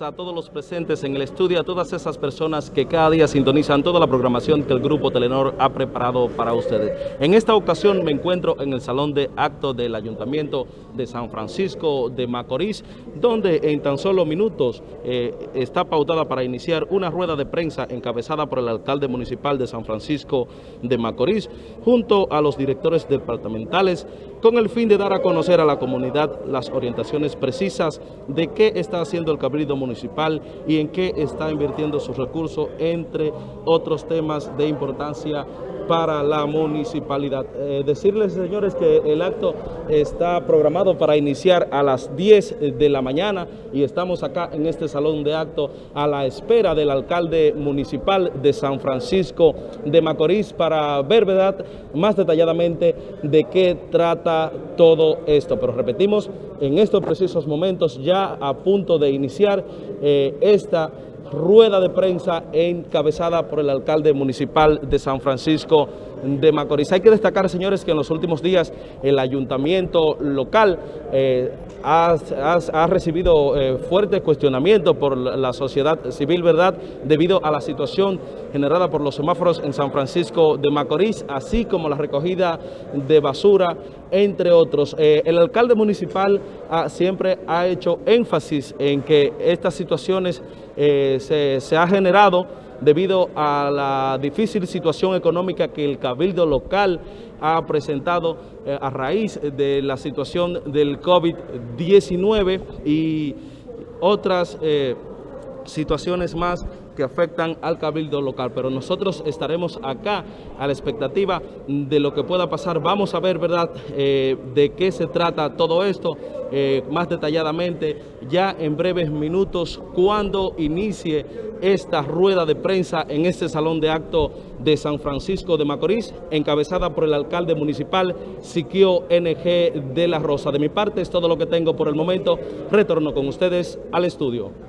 a todos los presentes en el estudio, a todas esas personas que cada día sintonizan toda la programación que el Grupo Telenor ha preparado para ustedes. En esta ocasión me encuentro en el Salón de Actos del Ayuntamiento de San Francisco de Macorís, donde en tan solo minutos eh, está pautada para iniciar una rueda de prensa encabezada por el alcalde municipal de San Francisco de Macorís, junto a los directores departamentales, con el fin de dar a conocer a la comunidad las orientaciones precisas de qué está haciendo el Cabildo Municipal municipal y en qué está invirtiendo sus recursos, entre otros temas de importancia para la municipalidad. Eh, decirles, señores, que el acto está programado para iniciar a las 10 de la mañana y estamos acá en este salón de acto a la espera del alcalde municipal de San Francisco de Macorís para ver, ¿verdad?, más detalladamente de qué trata todo esto. Pero repetimos, en estos precisos momentos ya a punto de iniciar eh, esta rueda de prensa encabezada por el alcalde municipal de San Francisco de Macorís. Hay que destacar, señores, que en los últimos días el ayuntamiento local eh, ha, recibido eh, fuertes cuestionamientos por la sociedad civil, ¿verdad?, debido a la situación generada por los semáforos en San Francisco de Macorís, así como la recogida de basura, entre otros. Eh, el alcalde municipal siempre ha hecho énfasis en que estas situaciones se, se ha generado debido a la difícil situación económica que el cabildo local ha presentado eh, a raíz de la situación del COVID-19 y otras eh, situaciones más que afectan al cabildo local, pero nosotros estaremos acá a la expectativa de lo que pueda pasar. Vamos a ver, ¿verdad?, eh, de qué se trata todo esto eh, más detalladamente ya en breves minutos cuando inicie esta rueda de prensa en este salón de acto de San Francisco de Macorís, encabezada por el alcalde municipal Siquio NG de la Rosa. De mi parte es todo lo que tengo por el momento. Retorno con ustedes al estudio.